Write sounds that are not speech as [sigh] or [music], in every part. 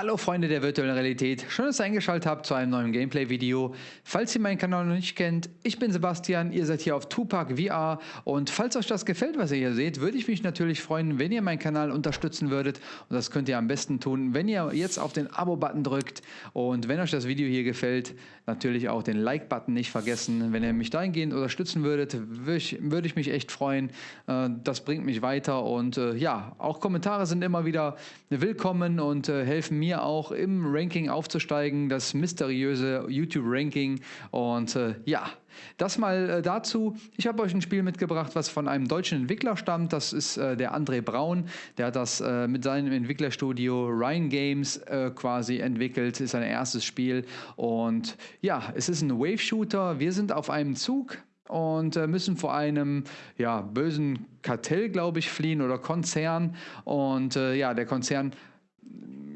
Hallo Freunde der virtuellen Realität, schön, dass ihr eingeschaltet habt zu einem neuen Gameplay-Video. Falls ihr meinen Kanal noch nicht kennt, ich bin Sebastian, ihr seid hier auf Tupac VR und falls euch das gefällt, was ihr hier seht, würde ich mich natürlich freuen, wenn ihr meinen Kanal unterstützen würdet und das könnt ihr am besten tun, wenn ihr jetzt auf den Abo-Button drückt und wenn euch das Video hier gefällt, natürlich auch den Like-Button nicht vergessen. Wenn ihr mich dahingehend unterstützen würdet, würde ich, mich echt freuen. Äh, das bringt mich weiter und äh, ja, auch Kommentare sind immer wieder willkommen und äh, helfen mir auch im Ranking aufzusteigen, das mysteriöse YouTube-Ranking. Und äh, ja, das mal äh, dazu. Ich habe euch ein Spiel mitgebracht, was von einem deutschen Entwickler stammt. Das ist äh, der André Braun. Der hat das äh, mit seinem Entwicklerstudio Ryan Games äh, quasi entwickelt. Ist sein erstes Spiel. Und ja, es ist ein Wave-Shooter. Wir sind auf einem Zug und äh, müssen vor einem ja, bösen Kartell, glaube ich, fliehen oder Konzern. Und äh, ja, der Konzern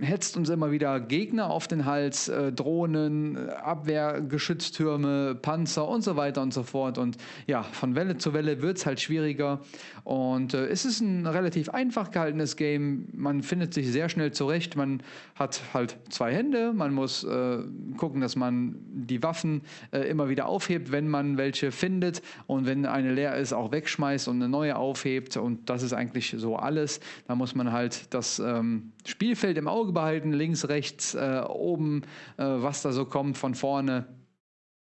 hetzt uns immer wieder Gegner auf den Hals, äh, Drohnen, Abwehrgeschütztürme, Panzer und so weiter und so fort. Und ja, von Welle zu Welle wird es halt schwieriger. Und äh, es ist ein relativ einfach gehaltenes Game. Man findet sich sehr schnell zurecht. Man hat halt zwei Hände. Man muss äh, gucken, dass man die Waffen äh, immer wieder aufhebt, wenn man welche findet. Und wenn eine leer ist, auch wegschmeißt und eine neue aufhebt. Und das ist eigentlich so alles. Da muss man halt das ähm, Spielfeld im Auge behalten, links, rechts, äh, oben, äh, was da so kommt von vorne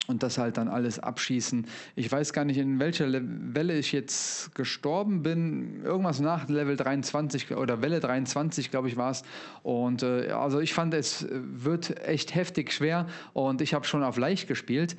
und das halt dann alles abschießen. Ich weiß gar nicht, in welcher Le Welle ich jetzt gestorben bin. Irgendwas nach Level 23 oder Welle 23, glaube ich, war es. Und äh, also ich fand, es wird echt heftig schwer und ich habe schon auf leicht gespielt.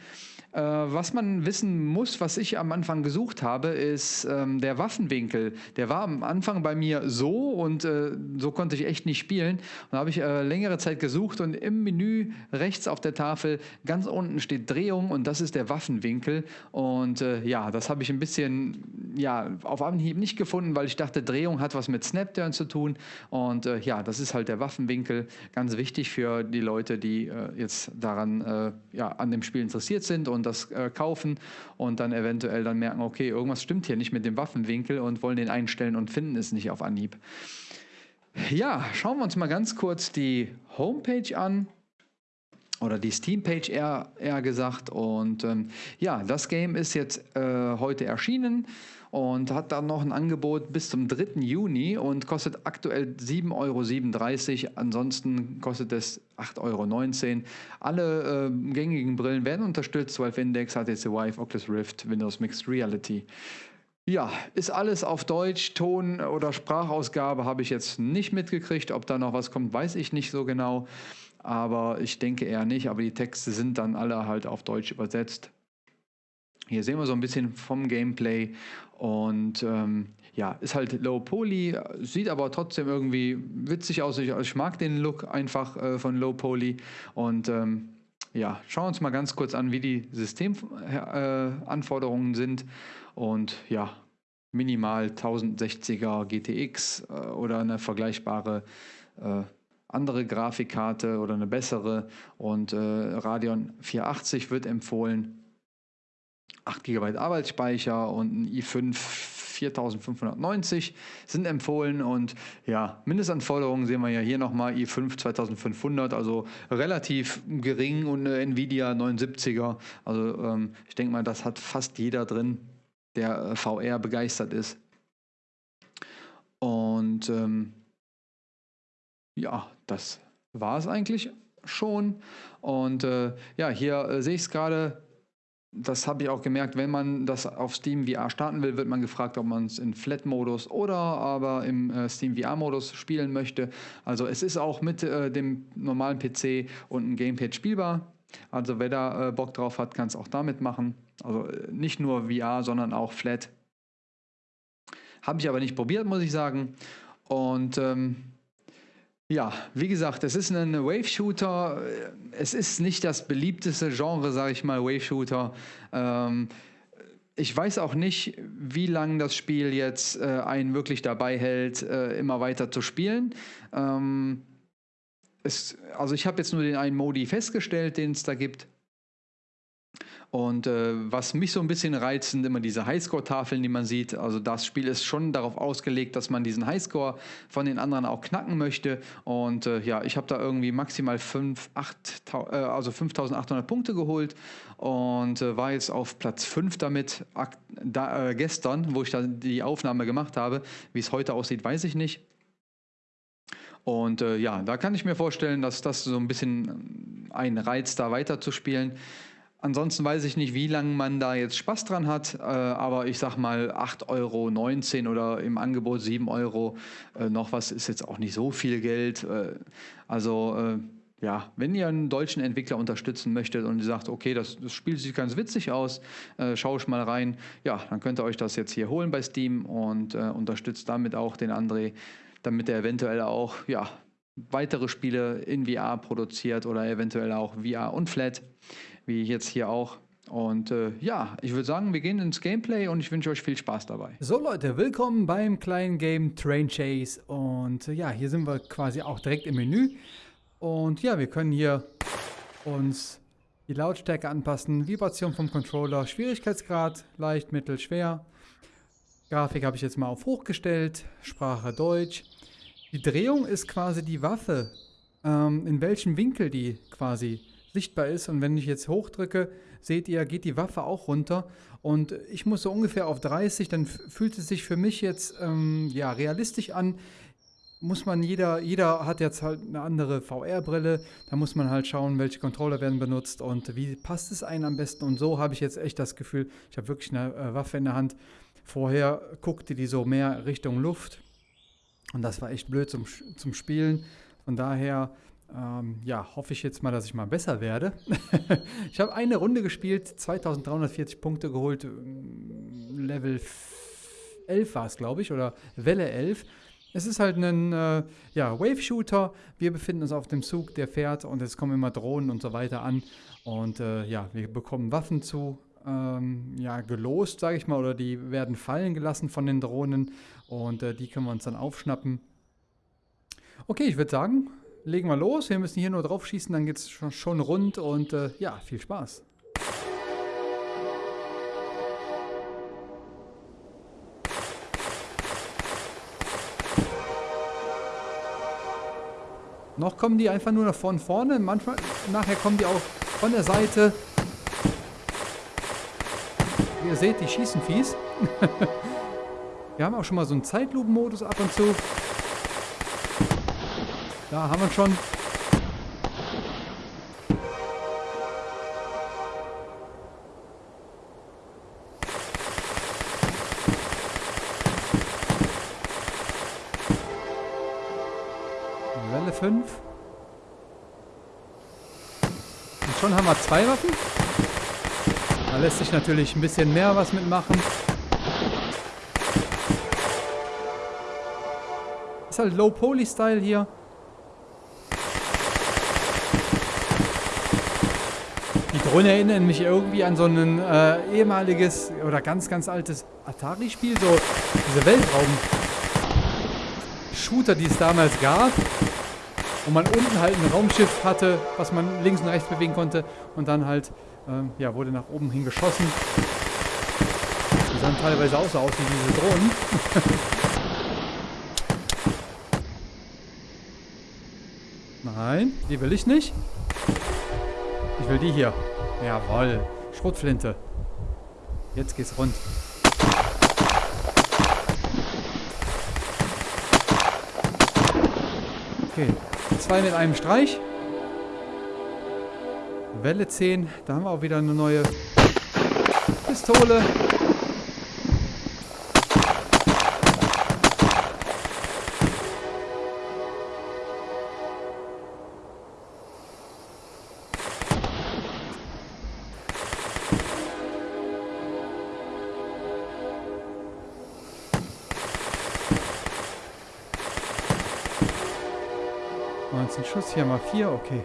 Äh, was man wissen muss, was ich am Anfang gesucht habe, ist ähm, der Waffenwinkel. Der war am Anfang bei mir so und äh, so konnte ich echt nicht spielen. Und da habe ich äh, längere Zeit gesucht und im Menü rechts auf der Tafel ganz unten steht Drehung und das ist der Waffenwinkel. Und äh, ja, das habe ich ein bisschen ja, auf Anhieb nicht gefunden, weil ich dachte, Drehung hat was mit Snapturn zu tun. Und äh, ja, das ist halt der Waffenwinkel. Ganz wichtig für die Leute, die äh, jetzt daran ja, an dem Spiel interessiert sind und und das äh, kaufen und dann eventuell dann merken, okay, irgendwas stimmt hier nicht mit dem Waffenwinkel und wollen den einstellen und finden es nicht auf Anhieb. Ja, schauen wir uns mal ganz kurz die Homepage an oder die Steam-Page eher, eher gesagt. Und ähm, ja, das Game ist jetzt äh, heute erschienen und hat dann noch ein Angebot bis zum 3. Juni und kostet aktuell 7,37 Euro. Ansonsten kostet es 8,19 Euro. Alle äh, gängigen Brillen werden unterstützt, Valve Index, HTC Vive, Oculus Rift, Windows Mixed Reality. Ja, ist alles auf Deutsch, Ton- oder Sprachausgabe habe ich jetzt nicht mitgekriegt. Ob da noch was kommt, weiß ich nicht so genau aber ich denke eher nicht. Aber die Texte sind dann alle halt auf Deutsch übersetzt. Hier sehen wir so ein bisschen vom Gameplay und ähm, ja, ist halt Low Poly, sieht aber trotzdem irgendwie witzig aus. Ich, ich mag den Look einfach äh, von Low Poly und ähm, ja, schauen wir uns mal ganz kurz an, wie die Systemanforderungen äh, sind und ja, minimal 1060er GTX äh, oder eine vergleichbare äh, andere Grafikkarte oder eine bessere und äh, Radeon 480 wird empfohlen. 8 GB Arbeitsspeicher und ein i5 4590 sind empfohlen und ja, Mindestanforderungen sehen wir ja hier nochmal i5 2500, also relativ gering und eine Nvidia 79er. Also ähm, ich denke mal, das hat fast jeder drin, der äh, VR begeistert ist. Und ähm, ja, das war es eigentlich schon. Und äh, ja, hier äh, sehe ich es gerade. Das habe ich auch gemerkt, wenn man das auf Steam VR starten will, wird man gefragt, ob man es in Flat-Modus oder aber im äh, Steam VR-Modus spielen möchte. Also es ist auch mit äh, dem normalen PC und einem Gamepad spielbar. Also wer da äh, Bock drauf hat, kann es auch damit machen. Also äh, nicht nur VR, sondern auch Flat. Habe ich aber nicht probiert, muss ich sagen. Und ähm, ja, wie gesagt, es ist ein Wave-Shooter. Es ist nicht das beliebteste Genre, sage ich mal, Wave-Shooter. Ähm, ich weiß auch nicht, wie lange das Spiel jetzt äh, einen wirklich dabei hält, äh, immer weiter zu spielen. Ähm, es, also ich habe jetzt nur den einen Modi festgestellt, den es da gibt. Und äh, was mich so ein bisschen reizt, sind immer diese Highscore-Tafeln, die man sieht. Also das Spiel ist schon darauf ausgelegt, dass man diesen Highscore von den anderen auch knacken möchte. Und äh, ja, ich habe da irgendwie maximal 5, 8, äh, also 5800 Punkte geholt und äh, war jetzt auf Platz 5 damit da, äh, gestern, wo ich da die Aufnahme gemacht habe. Wie es heute aussieht, weiß ich nicht. Und äh, ja, da kann ich mir vorstellen, dass das so ein bisschen ein Reiz da weiterzuspielen. Ansonsten weiß ich nicht, wie lange man da jetzt Spaß dran hat, äh, aber ich sag mal 8,19 Euro oder im Angebot 7 Euro äh, noch was ist jetzt auch nicht so viel Geld. Äh, also äh, ja, wenn ihr einen deutschen Entwickler unterstützen möchtet und ihr sagt, okay, das, das Spiel sieht ganz witzig aus, äh, schaue ich mal rein, ja, dann könnt ihr euch das jetzt hier holen bei Steam und äh, unterstützt damit auch den André, damit er eventuell auch ja, weitere Spiele in VR produziert oder eventuell auch VR und Flat wie jetzt hier auch. Und äh, ja, ich würde sagen, wir gehen ins Gameplay und ich wünsche euch viel Spaß dabei. So Leute, willkommen beim kleinen Game Train Chase. Und äh, ja, hier sind wir quasi auch direkt im Menü. Und ja, wir können hier uns die Lautstärke anpassen, Vibration vom Controller, Schwierigkeitsgrad, leicht, mittel, schwer. Grafik habe ich jetzt mal auf hoch gestellt, Sprache Deutsch. Die Drehung ist quasi die Waffe, ähm, in welchem Winkel die quasi sichtbar ist. Und wenn ich jetzt hochdrücke, seht ihr, geht die Waffe auch runter. Und ich muss so ungefähr auf 30, dann fühlt es sich für mich jetzt ähm, ja, realistisch an. Muss man, jeder, jeder hat jetzt halt eine andere VR-Brille, da muss man halt schauen, welche Controller werden benutzt und wie passt es einem am besten. Und so habe ich jetzt echt das Gefühl, ich habe wirklich eine äh, Waffe in der Hand. Vorher guckte die so mehr Richtung Luft und das war echt blöd zum, zum Spielen. Von daher ähm, ja, hoffe ich jetzt mal, dass ich mal besser werde. [laughs] ich habe eine Runde gespielt, 2340 Punkte geholt, ähm, Level 11 war es, glaube ich, oder Welle 11. Es ist halt ein äh, ja, Wave-Shooter. Wir befinden uns auf dem Zug, der fährt und es kommen immer Drohnen und so weiter an. Und äh, ja, wir bekommen Waffen zu, ähm, ja, gelost, sage ich mal, oder die werden fallen gelassen von den Drohnen und äh, die können wir uns dann aufschnappen. Okay, ich würde sagen, legen wir los. Wir müssen hier nur drauf schießen, dann geht es schon, schon, rund und äh, ja, viel Spaß. Noch kommen die einfach nur von vorne, manchmal, nachher kommen die auch von der Seite. Wie ihr seht, die schießen fies. [laughs] wir haben auch schon mal so einen Zeitlupenmodus ab und zu. Da haben wir schon. Welle 5. Und schon haben wir zwei Waffen. Da lässt sich natürlich ein bisschen mehr was mitmachen. Ist halt Low-Poly-Style hier. Drohnen erinnern mich irgendwie an so ein äh, ehemaliges oder ganz, ganz altes Atari-Spiel, so diese Weltraum-Shooter, die es damals gab, wo man unten halt ein Raumschiff hatte, was man links und rechts bewegen konnte und dann halt, ähm, ja, wurde nach oben hin geschossen. Die sahen teilweise auch so aus wie diese Drohnen. [laughs] Nein, die will ich nicht. Ich will die hier. Jawoll. Schrotflinte. Jetzt geht's rund. Okay. Zwei mit einem Streich. Welle 10. Da haben wir auch wieder eine neue Pistole. 19 Schuss, hier mal 4, okay.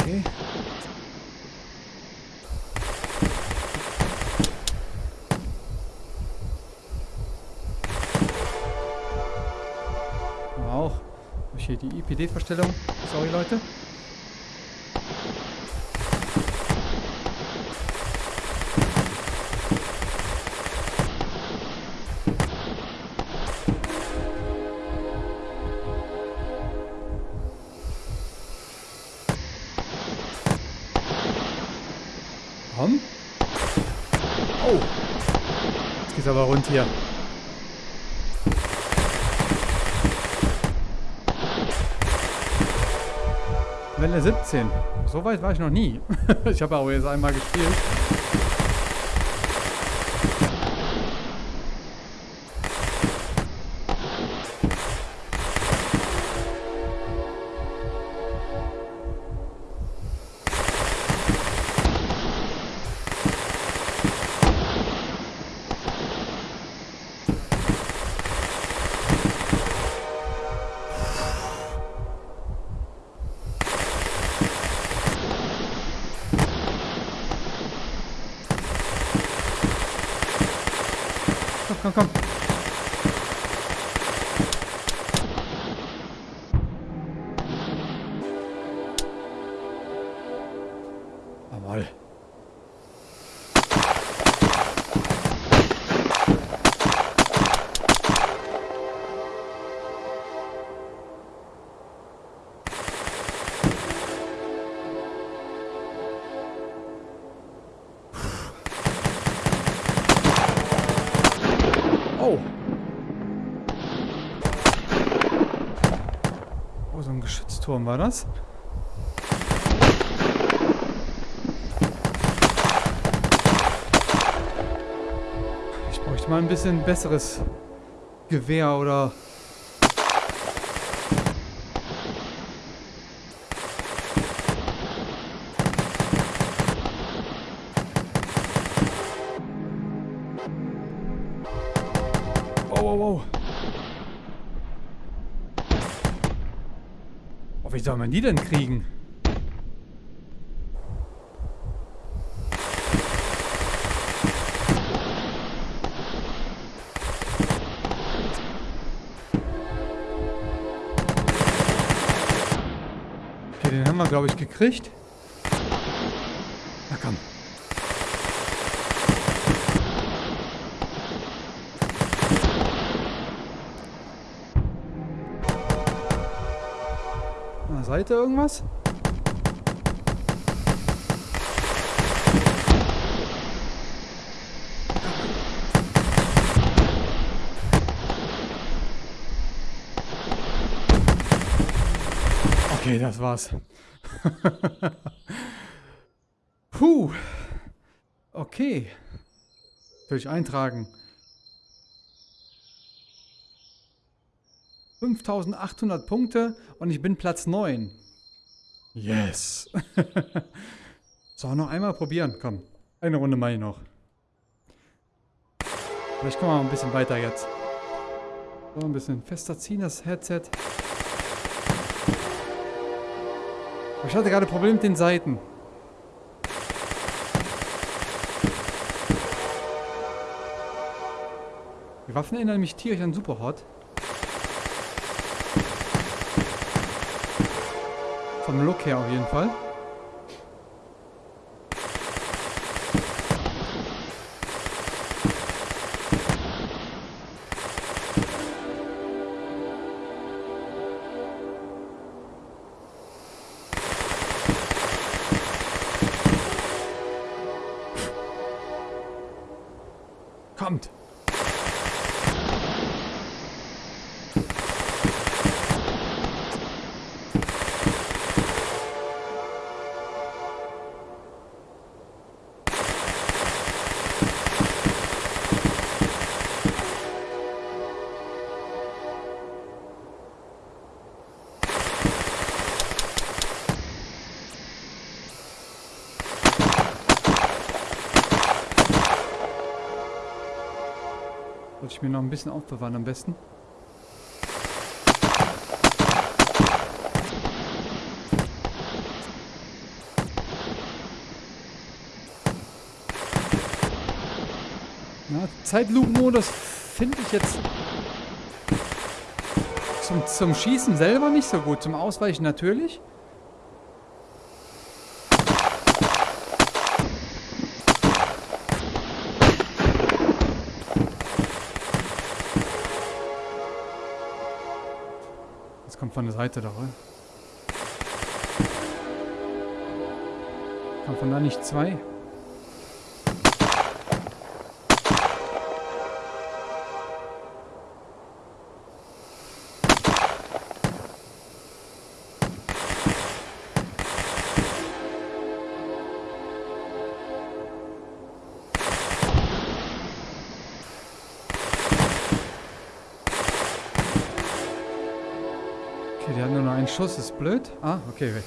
Okay. Auch. Habe hier die IPD-Verstellung? Aber rund hier. Welle 17. So weit war ich noch nie. [laughs] ich habe auch jetzt einmal gespielt. Komm, komm, Geschützturm war das. Ich bräuchte mal ein bisschen besseres Gewehr oder... Wow, wow, wow. Wie soll man die denn kriegen? Okay, den haben wir, glaube ich, gekriegt. Der Seite irgendwas? Okay, das war's. [laughs] Puh. Okay. Soll ich eintragen? 5800 Punkte und ich bin Platz 9. Yes. [laughs] so, noch einmal probieren. Komm, eine Runde mache ich noch. Vielleicht kommen wir mal ein bisschen weiter jetzt. So, ein bisschen fester ziehen, das Headset. Ich hatte gerade Probleme mit den Seiten. Die Waffen erinnern mich tierisch an Superhot. Vom Look her auf jeden Fall. Sollte ich mir noch ein bisschen aufbewahren am besten. Na, Zeitlupenmodus finde ich jetzt zum, zum Schießen selber nicht so gut. Zum Ausweichen natürlich. Das kommt von der Seite da rein. Kommt von da nicht zwei? Schuss, ist blöd. Ah, okay.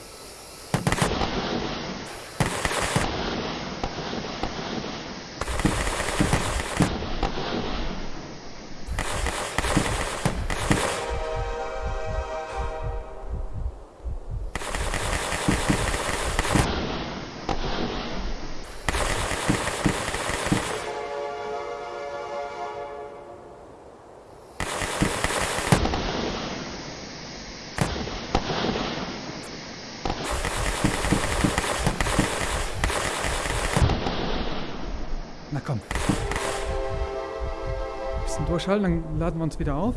Na komm. Durchhalten, dann laden wir uns wieder auf.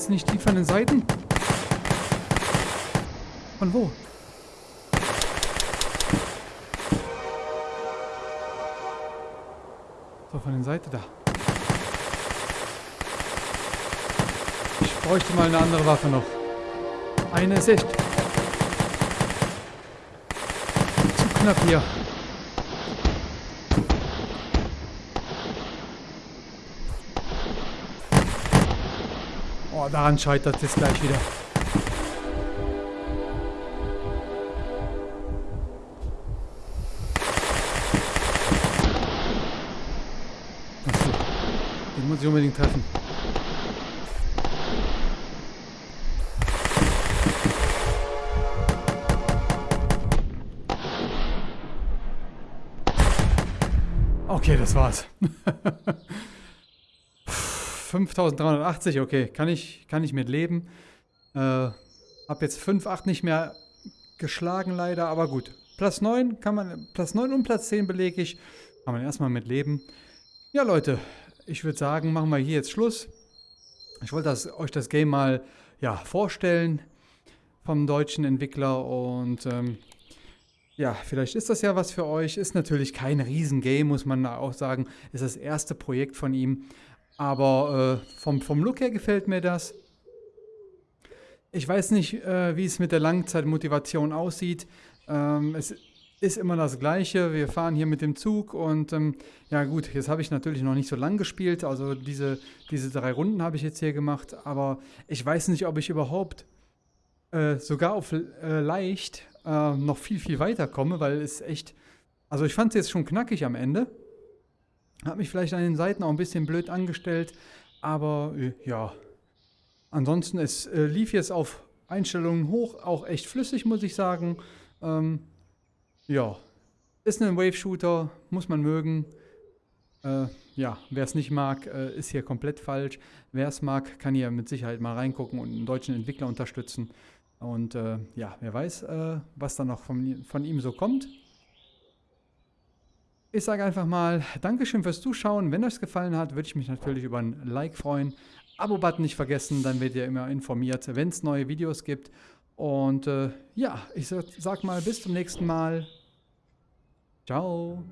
Jetzt nicht die von den Seiten? Von wo? So, von den Seite da. Ich bräuchte mal eine andere Waffe noch. Eine ist echt. Zu knapp hier. Oh, daran scheitert es gleich wieder. Achso, den muss ich unbedingt treffen. Okay, das war's. [laughs] 5380, okay, kann ich, kann ich mit leben. Äh, hab jetzt 5, 8 nicht mehr geschlagen leider, aber gut. Platz 9 kann man, Platz 9 und Platz 10 belege ich. Kann man erstmal mit leben. Ja, Leute, ich würde sagen, machen wir hier jetzt Schluss. Ich wollte das, euch das Game mal ja, vorstellen vom deutschen Entwickler und ähm, ja, vielleicht ist das ja was für euch. Ist natürlich kein Riesengame, muss man auch sagen. Ist das erste Projekt von ihm. Aber äh, vom, vom Look her gefällt mir das. Ich weiß nicht, äh, wie es mit der Langzeitmotivation aussieht. Ähm, es ist immer das Gleiche. Wir fahren hier mit dem Zug und ähm, ja gut, jetzt habe ich natürlich noch nicht so lang gespielt. Also diese, diese drei Runden habe ich jetzt hier gemacht. Aber ich weiß nicht, ob ich überhaupt äh, sogar auf äh, leicht äh, noch viel, viel weiter komme, weil es echt... Also ich fand es jetzt schon knackig am Ende. Hat mich vielleicht an den Seiten auch ein bisschen blöd angestellt, aber äh, ja. Ansonsten, es äh, lief jetzt auf Einstellungen hoch, auch echt flüssig, muss ich sagen. Ähm, ja, ist ein Wave-Shooter, muss man mögen. Äh, ja, wer es nicht mag, äh, ist hier komplett falsch. Wer es mag, kann hier mit Sicherheit mal reingucken und einen deutschen Entwickler unterstützen. Und äh, ja, wer weiß, äh, was da noch von, von ihm so kommt. Ich sage einfach mal Dankeschön fürs Zuschauen. Wenn euch es gefallen hat, würde ich mich natürlich über ein Like freuen. Abo-Button nicht vergessen, dann werdet ihr immer informiert, wenn es neue Videos gibt. Und äh, ja, ich sag, sag mal bis zum nächsten Mal. Ciao.